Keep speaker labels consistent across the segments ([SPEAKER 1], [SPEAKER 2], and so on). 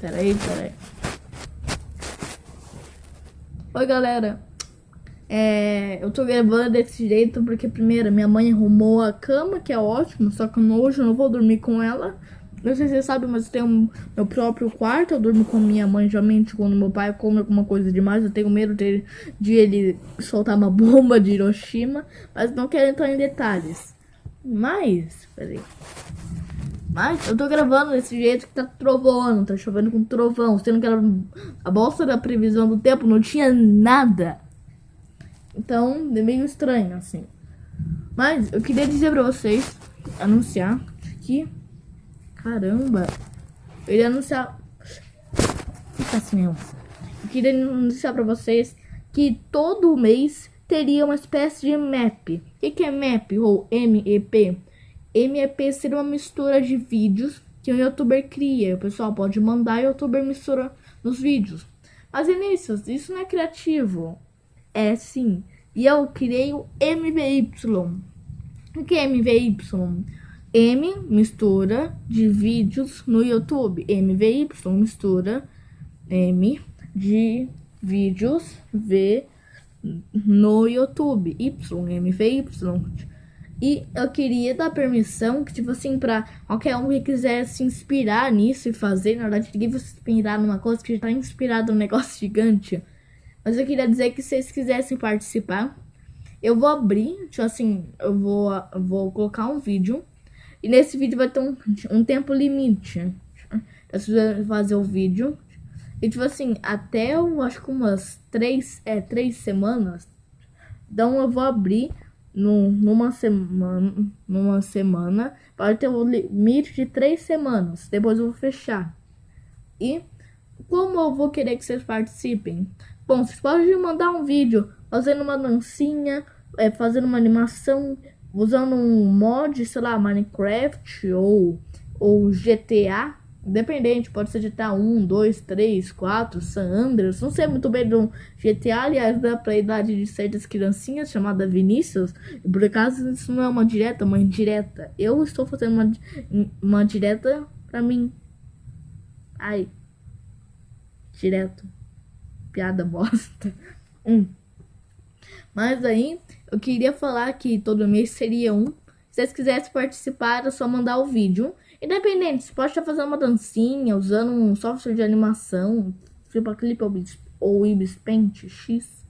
[SPEAKER 1] Peraí, peraí. Oi, galera. É, eu tô gravando desse jeito porque, primeiro, minha mãe arrumou a cama, que é ótimo, só que hoje eu não vou dormir com ela. Não sei se vocês sabem, mas eu tenho meu próprio quarto, eu durmo com minha mãe, geralmente, quando meu pai come alguma coisa demais, eu tenho medo de, de ele soltar uma bomba de Hiroshima, mas não quero entrar em detalhes. Mas, peraí. Mas eu tô gravando desse jeito que tá trovando, tá chovendo com trovão, sendo que era a bolsa da previsão do tempo não tinha nada. Então, é meio estranho, assim. Mas eu queria dizer pra vocês, anunciar que... Caramba! Eu iria anunciar... Fica assim mesmo. Eu queria anunciar pra vocês que todo mês teria uma espécie de map. O que, que é map ou MEP? MEP seria uma mistura de vídeos que um youtuber cria. O pessoal pode mandar e o youtuber mistura nos vídeos. Mas, Vinícius, isso não é criativo. É sim. E eu criei o MVY. O que é MVY? M mistura de vídeos no YouTube. MVY mistura M de vídeos V no YouTube. Y, MVY. E eu queria dar permissão que, tipo assim, pra qualquer um que quiser se inspirar nisso e fazer, na verdade, ninguém vai se inspirar numa coisa que já tá inspirado num negócio gigante. Mas eu queria dizer que se vocês quisessem participar, eu vou abrir, tipo assim, eu vou, eu vou colocar um vídeo. E nesse vídeo vai ter um, um tempo limite. Vocês fazer o vídeo. E tipo assim, até eu acho que umas três, é, três semanas. Então eu vou abrir no, numa semana, numa semana, pode ter um limite de três semanas. Depois eu vou fechar. E como eu vou querer que vocês participem? Bom, vocês podem mandar um vídeo fazendo uma dancinha, é, fazendo uma animação, usando um mod, sei lá, Minecraft ou, ou GTA Independente, pode ser GTA 1, 2, 3, 4, San Andreas. Não sei muito bem do GTA, aliás, dá pra idade de certas criancinhas chamada Vinícius. Por acaso isso não é uma direta, uma indireta. Eu estou fazendo uma, uma direta pra mim. Ai. Direto. Piada bosta. Um. Mas aí, eu queria falar que todo mês seria um. Se vocês quisessem participar, é só mandar o vídeo. Independente, você pode estar fazendo uma dancinha, usando um software de animação, tipo a Clip ou Ibis Paint X,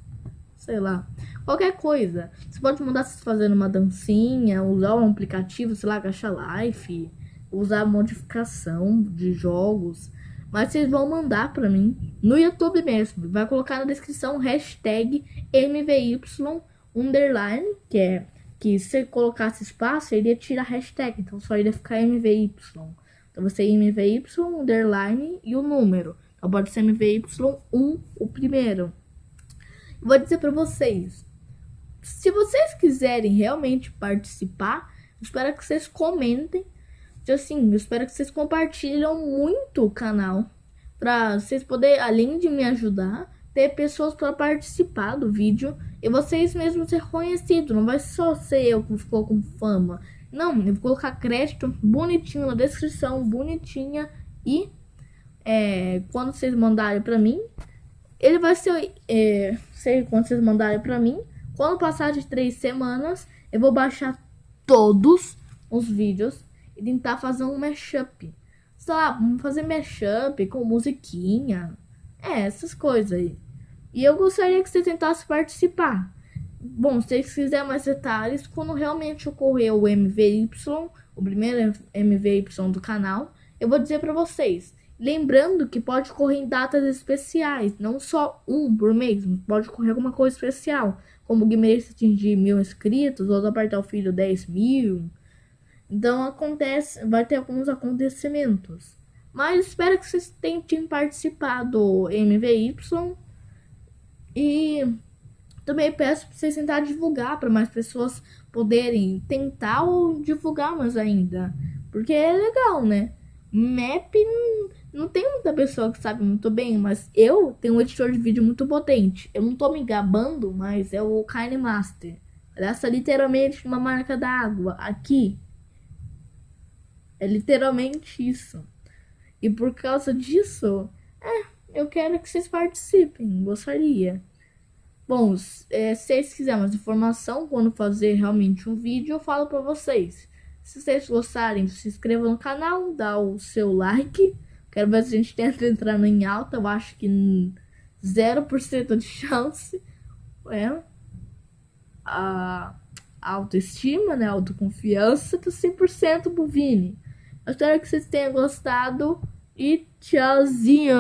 [SPEAKER 1] sei lá, qualquer coisa. Você pode mandar você fazendo uma dancinha, usar um aplicativo, sei lá, Caixa Life, usar modificação de jogos. Mas vocês vão mandar pra mim no YouTube mesmo. Vai colocar na descrição hashtag MVY underline, que é que se colocasse espaço, ele ia tirar hashtag, então só iria ficar MVY. Então você MVY, underline e o número. Então pode ser MVY1, o primeiro. vou dizer para vocês, se vocês quiserem realmente participar, espero que vocês comentem. Assim, eu espero que vocês compartilhem muito o canal. Pra vocês poderem, além de me ajudar, ter pessoas para participar do vídeo e vocês mesmos ser conhecidos. Não vai só ser eu que ficou com fama. Não, eu vou colocar crédito bonitinho na descrição, bonitinha. E é, quando vocês mandarem para mim, ele vai ser, é, sei, quando vocês mandarem para mim, quando passar de três semanas, eu vou baixar todos os vídeos e tentar fazer um mashup. Sei lá, fazer mashup com musiquinha. É, essas coisas aí. E eu gostaria que você tentasse participar. Bom, se vocês quiserem mais detalhes, quando realmente ocorrer o MVY, o primeiro MVY do canal, eu vou dizer para vocês. Lembrando que pode ocorrer em datas especiais, não só um por mês, pode ocorrer alguma coisa especial, como o Guimarães atingir mil inscritos, ou apertar o filho 10 mil. Então acontece, vai ter alguns acontecimentos. Mas espero que vocês tentem participar do MVY e também peço para vocês tentar divulgar para mais pessoas poderem tentar ou divulgar mais ainda. Porque é legal, né? Map não tem muita pessoa que sabe muito bem, mas eu tenho um editor de vídeo muito potente. Eu não tô me gabando, mas é o Kine Master. Essa literalmente uma marca d'água aqui. É literalmente isso. E por causa disso, eu quero que vocês participem, gostaria. Bom, é, se vocês quiserem mais informação, quando fazer realmente um vídeo, eu falo pra vocês. Se vocês gostarem, se inscrevam no canal, dá o seu like. Quero ver se a gente tenta entrar em alta, eu acho que 0% de chance. É. A autoestima, né? Autoconfiança, tá 100% pro Vini. Eu espero que vocês tenham gostado e tchauzinho!